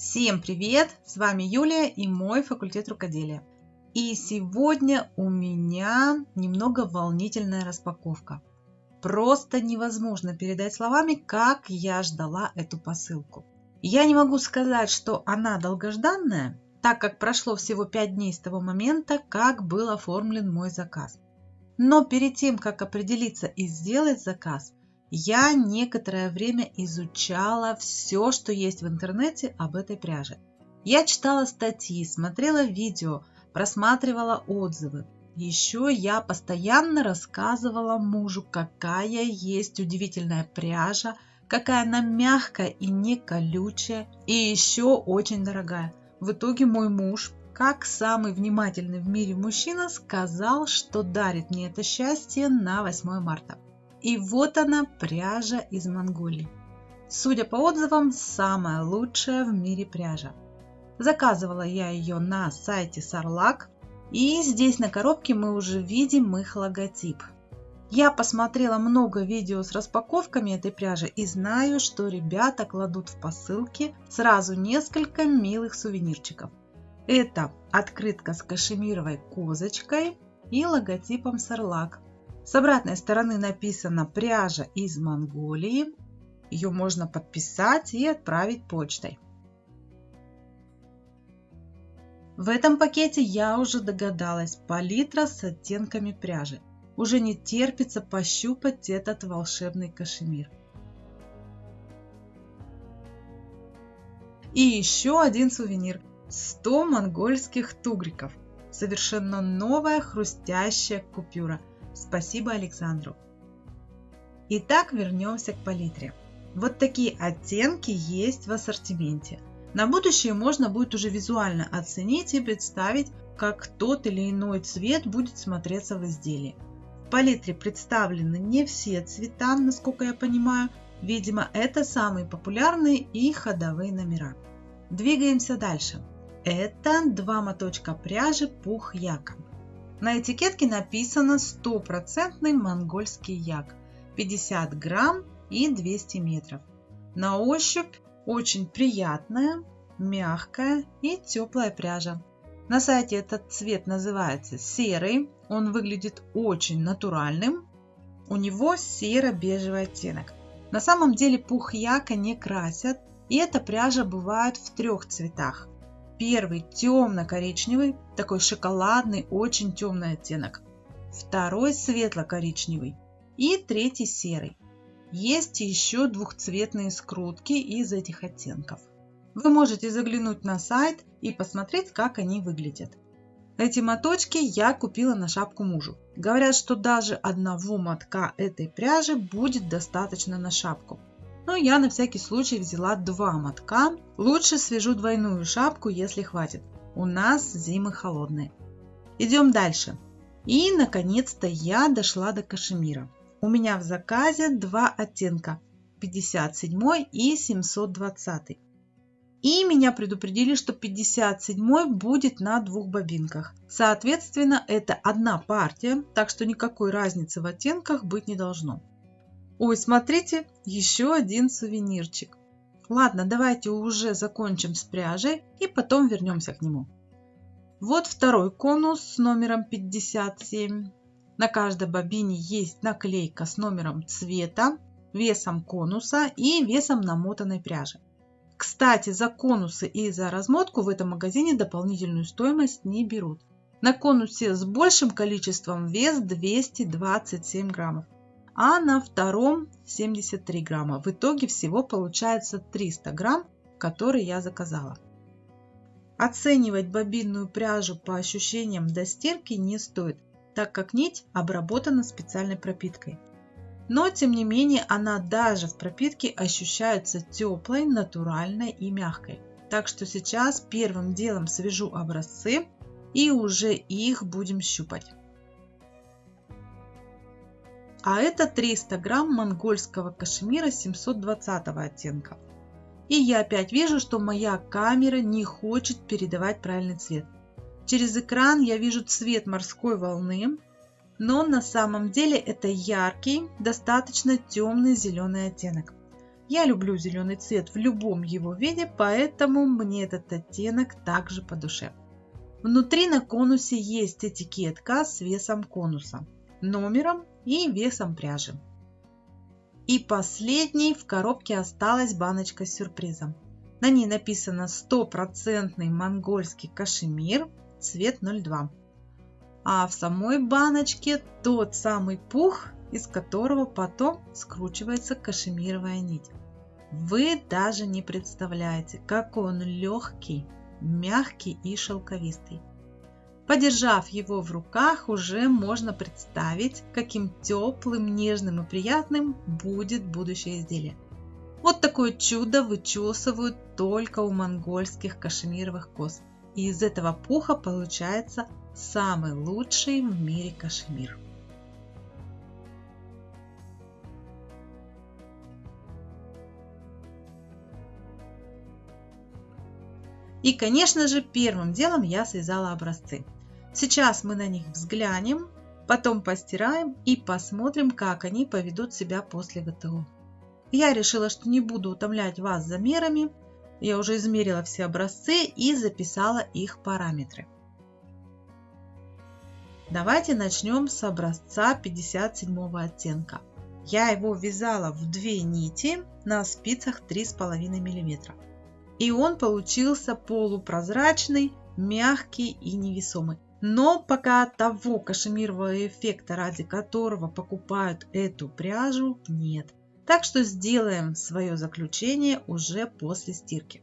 Всем привет! С вами Юлия и мой факультет рукоделия. И сегодня у меня немного волнительная распаковка. Просто невозможно передать словами, как я ждала эту посылку. Я не могу сказать, что она долгожданная, так как прошло всего 5 дней с того момента, как был оформлен мой заказ. Но перед тем, как определиться и сделать заказ, я некоторое время изучала все, что есть в интернете об этой пряже. Я читала статьи, смотрела видео, просматривала отзывы. Еще я постоянно рассказывала мужу, какая есть удивительная пряжа, какая она мягкая и не колючая, и еще очень дорогая. В итоге мой муж, как самый внимательный в мире мужчина, сказал, что дарит мне это счастье на 8 марта. И вот она, пряжа из Монголии. Судя по отзывам, самая лучшая в мире пряжа. Заказывала я ее на сайте Сарлак. И здесь на коробке мы уже видим их логотип. Я посмотрела много видео с распаковками этой пряжи и знаю, что ребята кладут в посылки сразу несколько милых сувенирчиков. Это открытка с кашемировой козочкой и логотипом Сарлак. С обратной стороны написано «Пряжа из Монголии». Ее можно подписать и отправить почтой. В этом пакете я уже догадалась палитра с оттенками пряжи. Уже не терпится пощупать этот волшебный кашемир. И еще один сувенир. 100 монгольских тугриков. Совершенно новая хрустящая купюра – Спасибо Александру. Итак, вернемся к палитре. Вот такие оттенки есть в ассортименте. На будущее можно будет уже визуально оценить и представить, как тот или иной цвет будет смотреться в изделии. В палитре представлены не все цвета, насколько я понимаю. Видимо, это самые популярные и ходовые номера. Двигаемся дальше. Это два моточка пряжи пух яка. На этикетке написано стопроцентный монгольский як, 50 грамм и 200 метров. На ощупь очень приятная, мягкая и теплая пряжа. На сайте этот цвет называется серый, он выглядит очень натуральным. У него серо-бежевый оттенок. На самом деле пух яка не красят, и эта пряжа бывает в трех цветах. Первый темно-коричневый, такой шоколадный, очень темный оттенок. Второй светло-коричневый. И третий серый. Есть еще двухцветные скрутки из этих оттенков. Вы можете заглянуть на сайт и посмотреть, как они выглядят. Эти моточки я купила на шапку мужу. Говорят, что даже одного мотка этой пряжи будет достаточно на шапку но я на всякий случай взяла два мотка. Лучше свяжу двойную шапку, если хватит. У нас зимы холодные. Идем дальше. И наконец-то я дошла до кашемира. У меня в заказе два оттенка 57 и 720. И меня предупредили, что 57 будет на двух бобинках. Соответственно, это одна партия, так что никакой разницы в оттенках быть не должно. Ой, смотрите, еще один сувенирчик. Ладно, давайте уже закончим с пряжей и потом вернемся к нему. Вот второй конус с номером 57. На каждой бобине есть наклейка с номером цвета, весом конуса и весом намотанной пряжи. Кстати, за конусы и за размотку в этом магазине дополнительную стоимость не берут. На конусе с большим количеством вес 227 граммов а на втором 73 грамма. В итоге всего получается 300 грамм, которые я заказала. Оценивать бобинную пряжу по ощущениям до стирки не стоит, так как нить обработана специальной пропиткой. Но тем не менее она даже в пропитке ощущается теплой, натуральной и мягкой. Так что сейчас первым делом свяжу образцы и уже их будем щупать. А это 300 грамм монгольского кашемира 720 оттенка. И я опять вижу, что моя камера не хочет передавать правильный цвет. Через экран я вижу цвет морской волны, но на самом деле это яркий, достаточно темный зеленый оттенок. Я люблю зеленый цвет в любом его виде, поэтому мне этот оттенок также по душе. Внутри на конусе есть этикетка с весом конуса, номером и весом пряжи. И последней в коробке осталась баночка с сюрпризом. На ней написано стопроцентный монгольский кашемир, цвет 02. А в самой баночке тот самый пух, из которого потом скручивается кашемировая нить. Вы даже не представляете, какой он легкий, мягкий и шелковистый. Подержав его в руках, уже можно представить, каким теплым, нежным и приятным будет будущее изделие. Вот такое чудо вычесывают только у монгольских кашемировых коз. И из этого пуха получается самый лучший в мире кашемир. И, конечно же, первым делом я связала образцы. Сейчас мы на них взглянем, потом постираем и посмотрим, как они поведут себя после ВТО. Я решила, что не буду утомлять вас замерами. Я уже измерила все образцы и записала их параметры. Давайте начнем с образца 57 оттенка. Я его вязала в две нити на спицах 3,5 мм и он получился полупрозрачный, мягкий и невесомый. Но пока того кашемирового эффекта, ради которого покупают эту пряжу, нет. Так что сделаем свое заключение уже после стирки.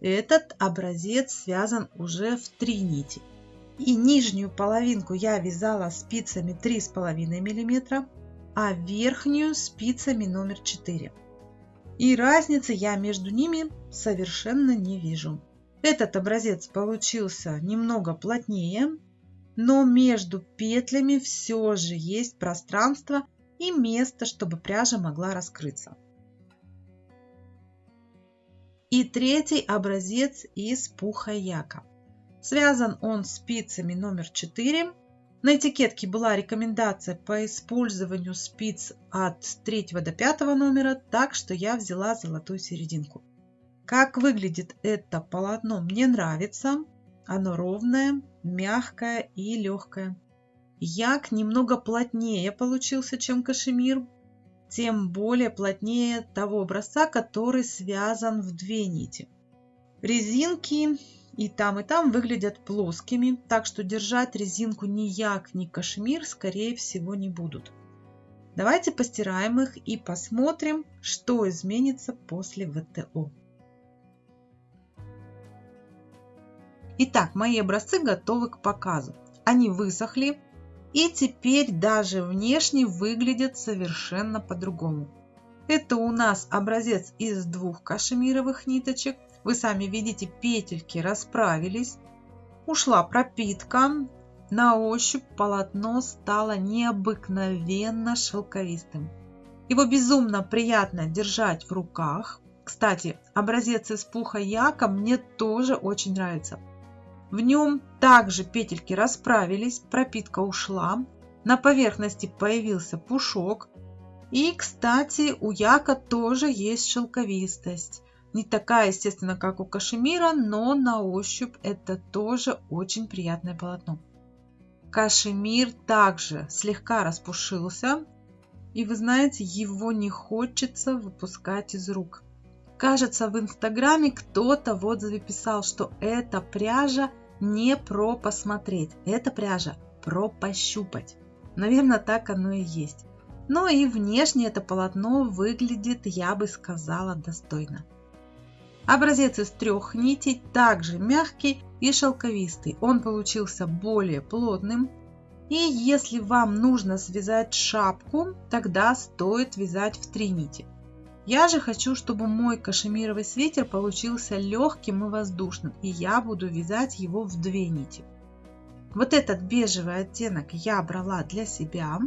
Этот образец связан уже в три нити. И нижнюю половинку я вязала спицами 3,5 мм, а верхнюю спицами номер 4 и разницы я между ними совершенно не вижу. Этот образец получился немного плотнее, но между петлями все же есть пространство и место, чтобы пряжа могла раскрыться. И третий образец из пуха яка. Связан он спицами номер 4 на этикетке была рекомендация по использованию спиц от 3 до 5 номера, так что я взяла золотую серединку. Как выглядит это полотно мне нравится. Оно ровное, мягкое и легкое. Як немного плотнее получился, чем кашемир, тем более плотнее того образца, который связан в две нити. Резинки и там, и там выглядят плоскими, так что держать резинку ни як, ни кашмир, скорее всего, не будут. Давайте постираем их и посмотрим, что изменится после ВТО. Итак, мои образцы готовы к показу. Они высохли и теперь даже внешне выглядят совершенно по-другому. Это у нас образец из двух кашемировых ниточек вы сами видите, петельки расправились, ушла пропитка, на ощупь полотно стало необыкновенно шелковистым. Его безумно приятно держать в руках. Кстати, образец из пуха яка мне тоже очень нравится. В нем также петельки расправились, пропитка ушла, на поверхности появился пушок. И, кстати, у яка тоже есть шелковистость. Не такая, естественно, как у кашемира, но на ощупь это тоже очень приятное полотно. Кашемир также слегка распушился, и вы знаете, его не хочется выпускать из рук. Кажется, в инстаграме кто-то в отзыве писал, что эта пряжа не про посмотреть, это пряжа про пощупать. Наверное, так оно и есть. Но и внешне это полотно выглядит, я бы сказала, достойно. Образец из трех нитей также мягкий и шелковистый. Он получился более плотным. И если вам нужно связать шапку, тогда стоит вязать в три нити. Я же хочу, чтобы мой кашемировый свитер получился легким и воздушным, и я буду вязать его в две нити. Вот этот бежевый оттенок я брала для себя,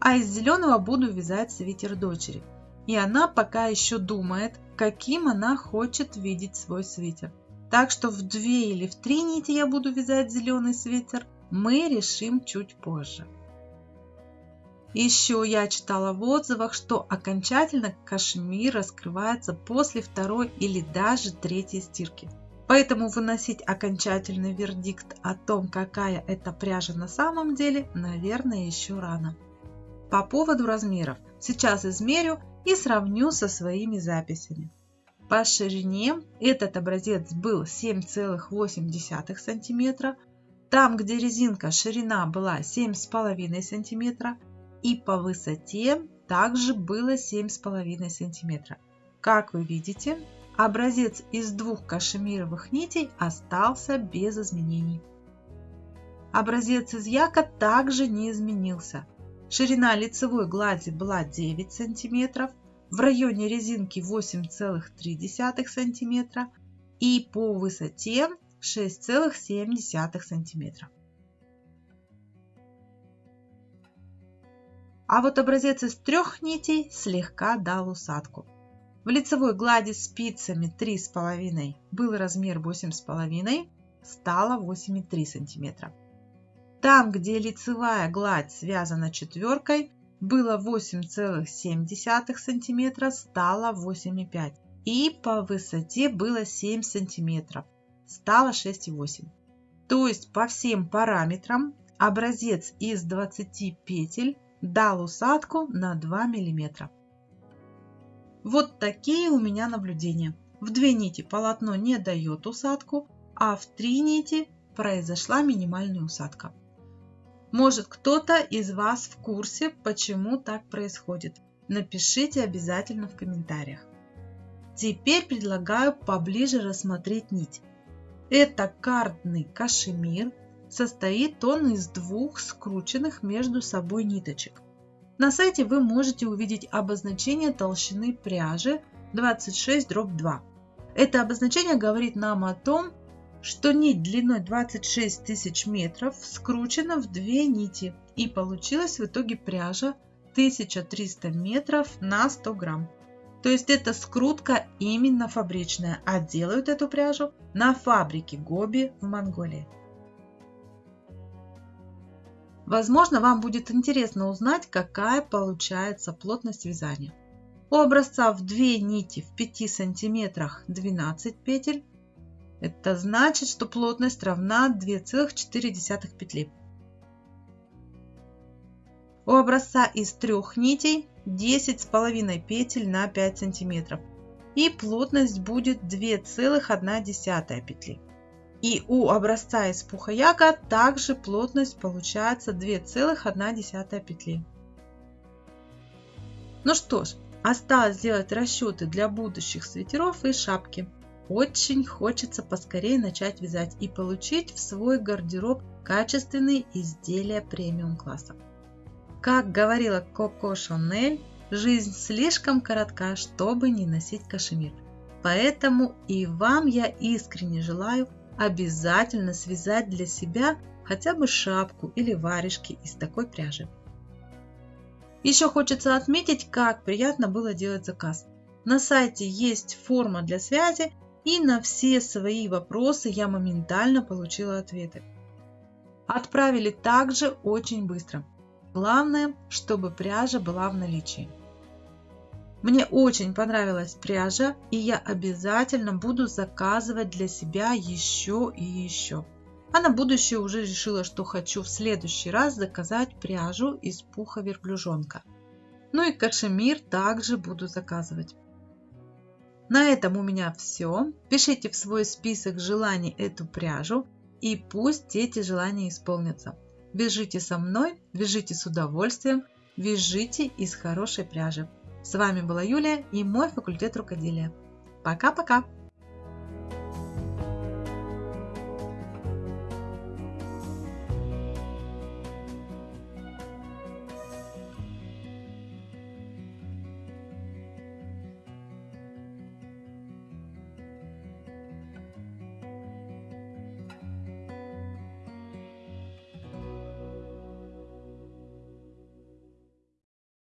а из зеленого буду вязать свитер дочери. И она пока еще думает, каким она хочет видеть свой свитер. Так что в две или в три нити я буду вязать зеленый свитер, мы решим чуть позже. Еще я читала в отзывах, что окончательно кашмир раскрывается после второй или даже третьей стирки. Поэтому выносить окончательный вердикт о том, какая это пряжа на самом деле, наверное, еще рано. По поводу размеров. Сейчас измерю и сравню со своими записями. По ширине этот образец был 7,8 см. Там, где резинка ширина была 7,5 см. И по высоте также было 7,5 см. Как вы видите, Образец из двух кашемировых нитей остался без изменений. Образец из яка также не изменился. Ширина лицевой глади была 9 см, в районе резинки 8,3 см и по высоте 6,7 см. А вот образец из трех нитей слегка дал усадку. В лицевой глади спицами 3,5 был размер 8,5, стало 8,3 см. Там, где лицевая гладь связана четверкой, было 8,7 см, стало 8,5 и по высоте было 7 см, стало 6,8 То есть по всем параметрам образец из 20 петель дал усадку на 2 мм. Вот такие у меня наблюдения. В две нити полотно не дает усадку, а в три нити произошла минимальная усадка. Может кто-то из вас в курсе, почему так происходит. Напишите обязательно в комментариях. Теперь предлагаю поближе рассмотреть нить. Это кардный кашемир. Состоит он из двух скрученных между собой ниточек. На сайте вы можете увидеть обозначение толщины пряжи 26 2. Это обозначение говорит нам о том, что нить длиной 26 тысяч метров скручена в две нити и получилась в итоге пряжа 1300 метров на 100 грамм. То есть это скрутка именно фабричная, а делают эту пряжу на фабрике Гоби в Монголии. Возможно, вам будет интересно узнать, какая получается плотность вязания. У образца в 2 нити в 5 сантиметрах 12 петель. Это значит, что плотность равна 2,4 петли. У образца из трех нитей 10,5 петель на 5 сантиметров. И плотность будет 2,1 петли. И у образца из пуха яка также плотность получается 2,1 петли. Ну что ж, осталось сделать расчеты для будущих свитеров и шапки. Очень хочется поскорее начать вязать и получить в свой гардероб качественные изделия премиум класса. Как говорила Коко Шанель, жизнь слишком коротка, чтобы не носить кашемир. Поэтому и вам я искренне желаю обязательно связать для себя хотя бы шапку или варежки из такой пряжи. Еще хочется отметить, как приятно было делать заказ. На сайте есть форма для связи, и на все свои вопросы я моментально получила ответы. Отправили также очень быстро. Главное, чтобы пряжа была в наличии. Мне очень понравилась пряжа, и я обязательно буду заказывать для себя еще и еще. А на будущее уже решила, что хочу в следующий раз заказать пряжу из пуха верблюжонка. Ну и кашемир также буду заказывать. На этом у меня все. Пишите в свой список желаний эту пряжу и пусть эти желания исполнятся. Вяжите со мной, вяжите с удовольствием, вяжите из хорошей пряжи. С вами была Юлия и мой факультет рукоделия. Пока-пока!